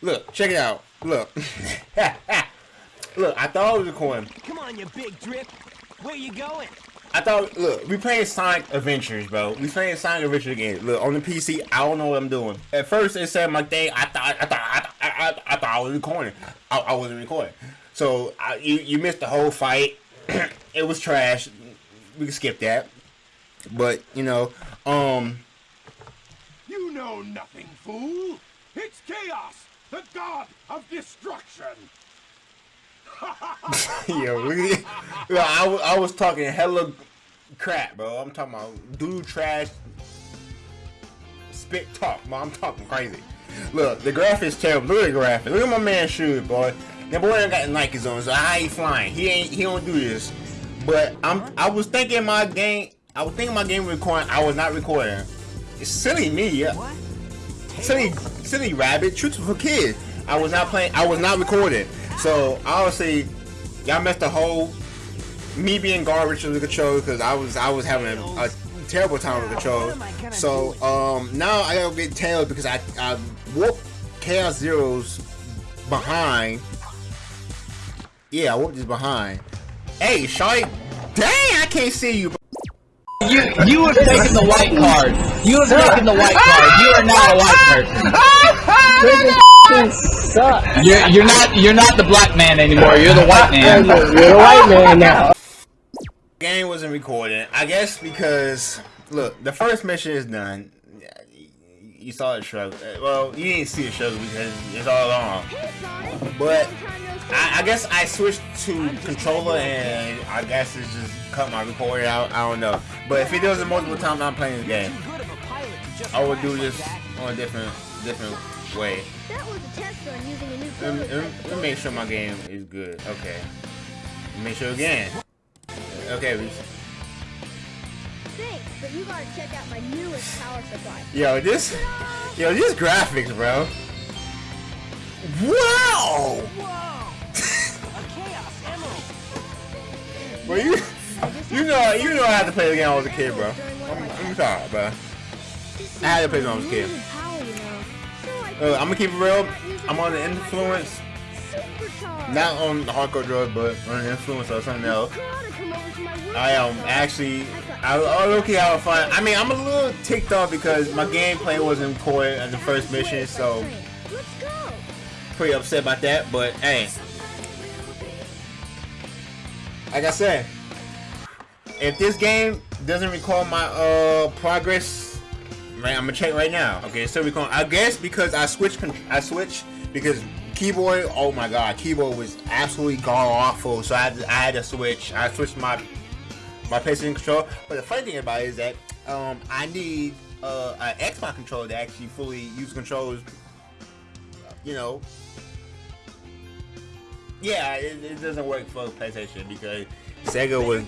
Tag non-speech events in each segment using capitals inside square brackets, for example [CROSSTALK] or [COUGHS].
Look, check it out. Look. [LAUGHS] look, I thought it was a coin. Come on, you big drip. Where you going? I thought, look, we playing Sonic Adventures, bro. We playing Sonic Adventures again. Look, on the PC, I don't know what I'm doing. At first, it said my thing. I thought, I thought, I, I, I, I thought I was recording. I, I wasn't recording. So I, you, you missed the whole fight. [CLEARS THROAT] it was trash. We can skip that. But you know, um, You know nothing, fool. It's chaos, the god of destruction. [LAUGHS] yo, we, yo, I, wa- I was talking hella crap, bro. I'm talking about dude trash, spit talk, bro. I'm talking crazy. Look, the graphics terrible. Look at the graphics. Look at my man shoes, boy. That boy ain't got the Nikes on, so I ain't flying. He ain't. He don't do this. But I'm. I was thinking my game. I was thinking my game recording. I was not recording. It's silly me. Yeah. What? Silly, silly rabbit. Truth for kids. I was not playing. I was not recording. So obviously, y'all missed the whole me being garbage with the controller because I was I was having a terrible time with the controller. So um now I gotta get tails because I I whooped Chaos Zero's behind. Yeah, I whooped his behind. Hey, Shawty, dang, I can't see you. You you have taken the white card. You have taken the white card. You are not a white person. Suck. You're you're not you're not the black man anymore. You're the white man. [LAUGHS] You're a white man now. game wasn't recording. I guess because look, the first mission is done. You saw the struggle. Well, you didn't see the struggle because it's all on. But I, I guess I switched to controller and I guess it's just cut my recording out. I don't know. But if it does it multiple times, I'm playing this game. Too good of a pilot to just I would do this on a different, different way. That was a test run using a new Let me, let me- make sure my game is good. Okay. Make sure again. Okay. we- Thanks, but you gotta check out my newest power supply. Yo, this, yo, this graphics, bro. Wow! Whoa! a chaos emerald. Bro, you, you know, you know, I had to play the game when I was a kid, bro. I'm, I'm sorry, bro. I had to play when I was a kid. Uh, I'm gonna keep it real. I'm on the influence, not on the hardcore drugs, but on the influence of something else. I am actually, I, I look at how fun. I mean, I'm a little ticked off because my gameplay wasn't recorded in the first mission, so pretty upset about that. But hey, like I said, if this game doesn't record my uh progress, right, I'm gonna check right now. Okay, so we I guess because I switched, I switched because keyboard. Oh my god, keyboard was absolutely god awful. So I had to, I had to switch. I switched my my PlayStation controller. But the funny thing about it is that um I need uh an Xbox controller to actually fully use controls. You know. Yeah, it, it doesn't work for PlayStation because Sega was.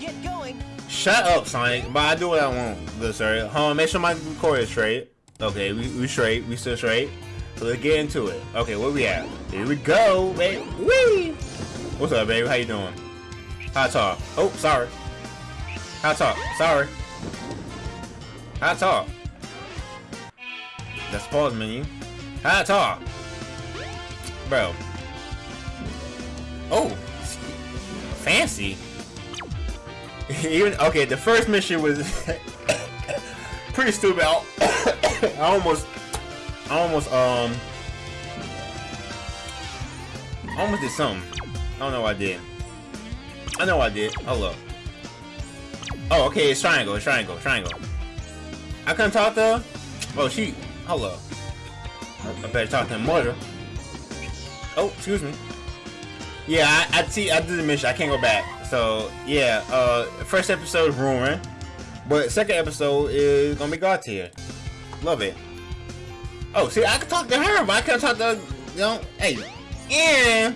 Shut up, Sonic. But I do what I want, good sir. Hold on, make sure my record is straight. Okay, we, we straight. We still straight. So let's get into it. Okay, where we at? Here we go, baby. Wee! What's up, baby? How you doing? Hot talk. Oh, sorry. Hot talk. Sorry. Hot talk. That's pause menu. Hot talk. Bro. Oh. Fancy. [LAUGHS] Even okay, the first mission was [COUGHS] pretty stupid. I, [COUGHS] I almost, I almost um, I almost did something. I don't know what I did. I know I did. Up. Oh, okay, it's triangle, it's triangle, triangle. I couldn't talk to her. Oh, she. Up. I better talk to her mother. Oh, excuse me. Yeah, I, I see. I did the mission. I can't go back. So yeah, uh, first episode is ruined, but second episode is gonna be God tier. Love it. Oh, see, I can talk to her, but I can't talk to you know. Hey, yeah.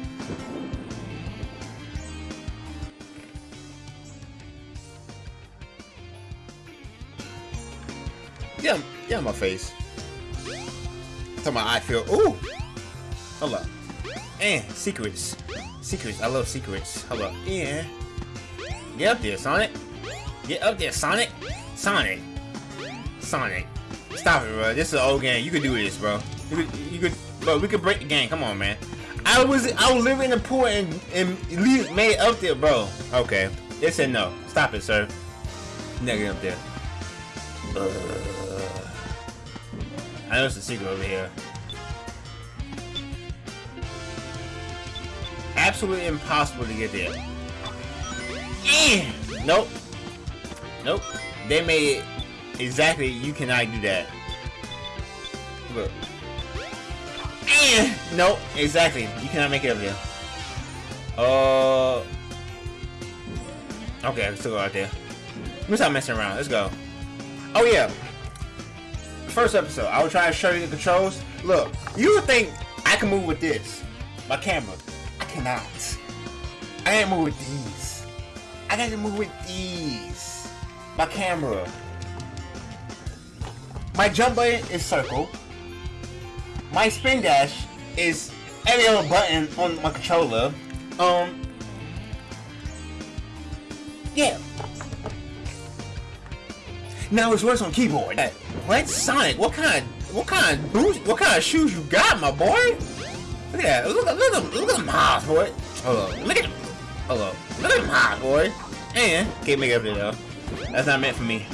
Yeah, yeah, my face. Talking my I feel. Ooh. Hold up. And secrets. Secrets. I love secrets. Hello. Yeah. Get up there, Sonic. Get up there, Sonic. Sonic. Sonic. Stop it, bro. This is an old game. You could do this, bro. You could. You could. Bro, we could break the game. Come on, man. I was I was living in the pool and and leave, made up there, bro. Okay, they said no. Stop it, sir. Negative up there. Uh, I know it's a secret over here. Absolutely impossible to get there. Nope. Nope. They made it exactly. You cannot do that. Look. Eh. Nope. Exactly. You cannot make it over there. Uh. Okay, let's go out there. Let me stop messing around. Let's go. Oh yeah. First episode, I was trying to show you the controls. Look, you would think I can move with this, my camera. I cannot. I can't move with these. I got to move with these. My camera. My jump button is circle. My spin dash is every other button on my controller. Um. Yeah. Now it's worse on keyboard. What Sonic? What kind of what kind of boots? What kind of shoes you got, my boy? Look at that. Look, look, look, at them- look at them boy. Hold up. Look at them. Up. Look at them highs, boy. And can't make up there though. That's not meant for me.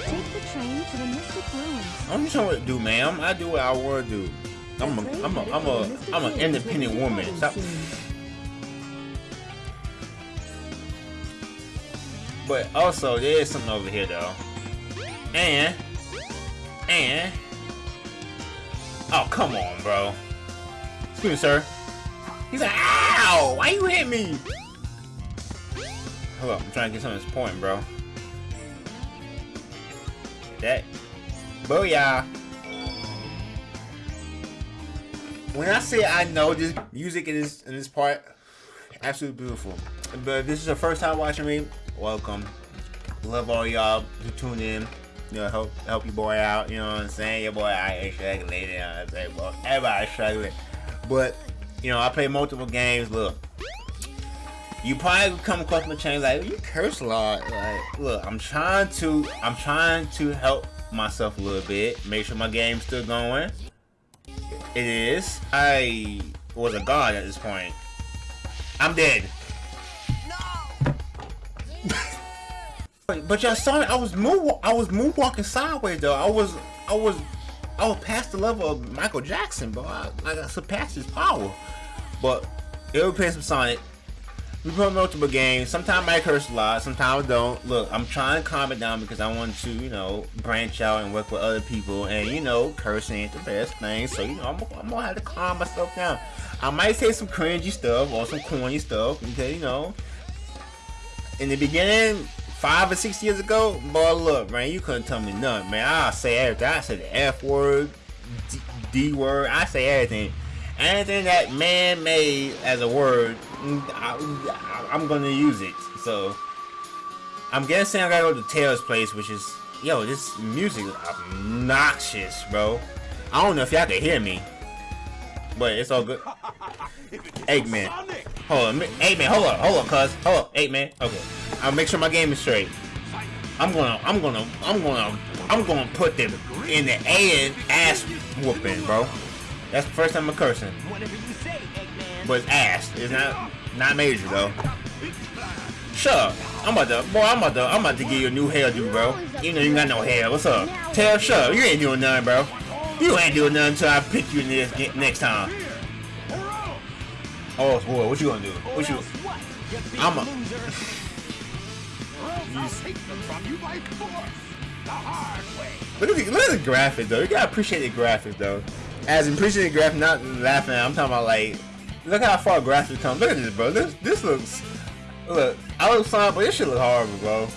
Take the train to the Mystic Ruins. I'm just trying what to do, ma'am. I do what I want to do. I'm a, I'm a, I'm a, I'm an independent woman. Stop. But also, there is something over here, though. And, and, oh come on, bro. Excuse me, sir. He's like, ow! Why you hit me? Hold I'm trying to get some of this point, bro. That, booyah! When I say I know this music in this in this part, absolutely beautiful. But if this is the first time watching me, welcome. Love all y'all who tune in. You know, help help your boy out. You know what I'm saying? Your boy I ain't struggling. You know what I'm saying? Well, everybody's struggling. But you know, I play multiple games. Look, you probably come across my channel like you curse a lot. Like, look, I'm trying to I'm trying to help myself a little bit. Make sure my game's still going. It is. I was a god at this point. I'm dead. But, [LAUGHS] but y'all saw it. I was move. I was moonwalking sideways though. I was. I was. I was past the level of Michael Jackson, bro. I, I surpassed his power. But it was playing some Sonic. We play multiple games. Sometimes I curse a lot. Sometimes I don't. Look, I'm trying to calm it down because I want to, you know, branch out and work with other people. And you know, cursing ain't the best thing. So you know, I'm, I'm gonna have to calm myself down. I might say some cringy stuff or some corny stuff because you know, in the beginning, five or six years ago, boy, look, man, you couldn't tell me nothing, man. I say everything. I say the F word, D, D word. I say everything. Anything that man made as a word, I, am gonna use it. So I'm guessing I gotta go to Taylor's place, which is yo, this music is obnoxious, bro. I don't know if y'all can hear me, but it's all good. [LAUGHS] Eggman. Hold on, Eggman, hold on, hold on, cuz, hold on, Eggman. okay. I'll make sure my game is straight. I'm gonna, I'm gonna, I'm gonna, I'm gonna put them in the A and ass whooping, bro. That's the first time I'm cursing, Whatever you say, Eggman. but it's ass. It's not, not major though. Up. I'm about to, boy, I'm about to, I'm about to give you a new hairdo, bro. You know you got no hair. What's up? Tell up. You ain't doing nothing, bro. You ain't doing nothing until I pick you this next time. Oh, boy, what you gonna do? What you? I'm a-! Look at the look at the graphics though. You gotta appreciate the graphics though. As appreciate the graphics, not laughing. I'm talking about like, look how far graphics come. Look at this, bro. This this looks. Look, I look fine, but this shit look horrible, bro.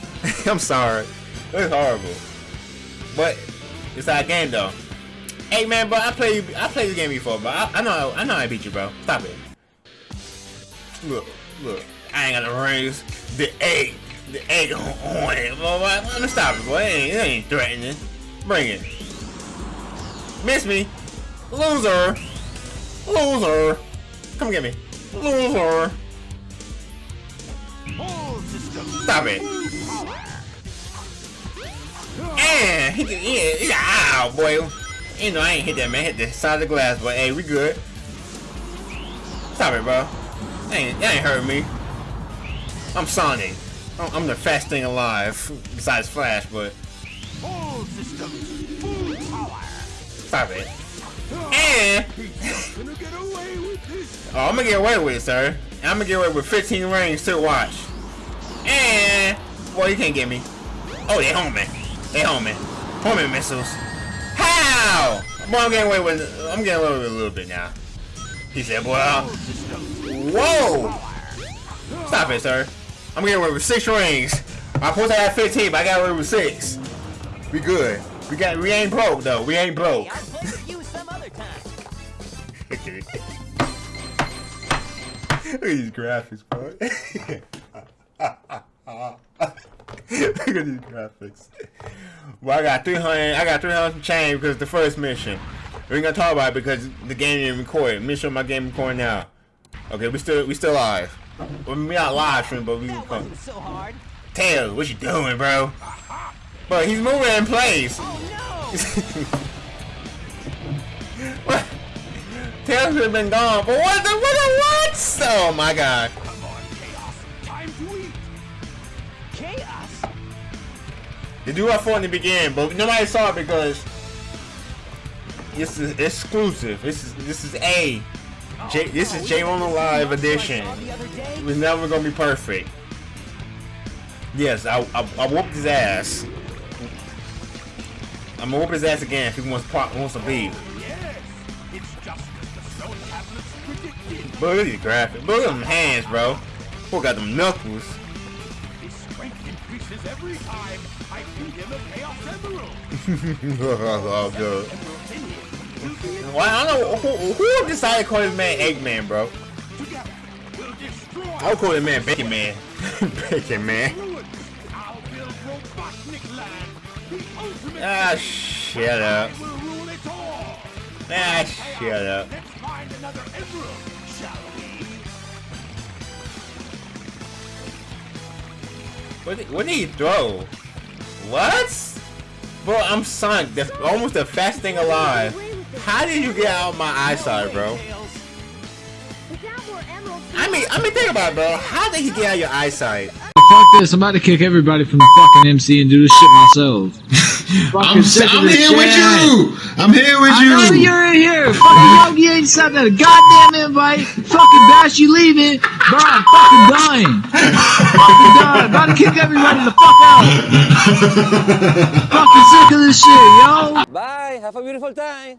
[LAUGHS] I'm sorry. It's horrible. But it's our game though. Hey man, bro, I play I played this game before, but I, I know I know I beat you, bro. Stop it. Look, look. I ain't got the rings. The egg, the egg on on it. Bro, Let me stop it, boy. It ain't, it ain't threatening. Bring it. Miss me. Loser. Loser. Come get me. Loser. Stop it. And he can, yeah, he got, ow, boy. You know, I ain't hit that, man. Hit the side of the glass, but hey, we good. Stop it, bro. That ain't, that ain't hurt me. I'm Sonic. I'm the fastest thing alive, besides Flash, but stop it. And. Oh, I'm gonna get away with it, sir. I'm gonna get away with 15 rings to watch. And boy, you can't get me. Oh, they home me. They home me. Homing missiles. How? Boy, I'm getting away with. I'm getting away with a little bit now. He said, "Boy, I'll- whoa! Stop it, sir. I'm getting away with six rings. I'm supposed to have 15, but I got away with six. We good. We got. We ain't broke though. We ain't broke. [LAUGHS] Look at these graphics, bro. [LAUGHS] Look at these graphics. Well, I got 300. I got 300 change because the first mission. We ain't gonna talk about it because the game didn't record. Let me show my game recording now. Okay, we still we still live. Well, we not live stream, but we That record. wasn't so hard. Tails, what you doing, bro? But he's moving in place. Oh what? [LAUGHS] Tails would have been gone. But what the what the what? Oh my god. Chaos. Chaos? They do have fun in the beginning, but nobody saw it because this is exclusive. This is this is A. J, this is J on the Live edition. It was never gonna be perfect. Yes, I I, I whooped his ass. I'm gonna whoop his ass again if he wants wants to leave. But look at these graphics. Look at them hands, bro. Boy got them knuckles. [LAUGHS] His strength increases every time I feed him a Chaos Emerald. oh, good. Emeralds in him will be Well, I don't know who, who decided to call this man Eggman, bro. I'll call this man Bacon Man. [LAUGHS] Bacon Man. I'll build Robotnik Land. The ultimate Ah, shut up. I will rule it all. Ah, shut up. Let's find another emerald, shall we? What did, what did he throw? What? Bro, I'm Sonic. That's almost the fastest thing alive. How did you get out of my eyesight, bro? Tails. Without more emeralds, I mean, I mean, think about it, bro. How did he get out of your eyesight? Fuck this, I'm about to kick everybody from the fucking MC and do this shit myself. [LAUGHS] I'm, Fucking sick of I'm this here with you. I'm here with I know you. you're in here. Fucking Yogi ain't sent a goddamn invite. Fucking Bash, you leaving. Bro, I'm fucking dying. fucking dying. About to kick everybody the fuck out. [LAUGHS] fucking sick of this shit, yo. Bye. Have a beautiful time.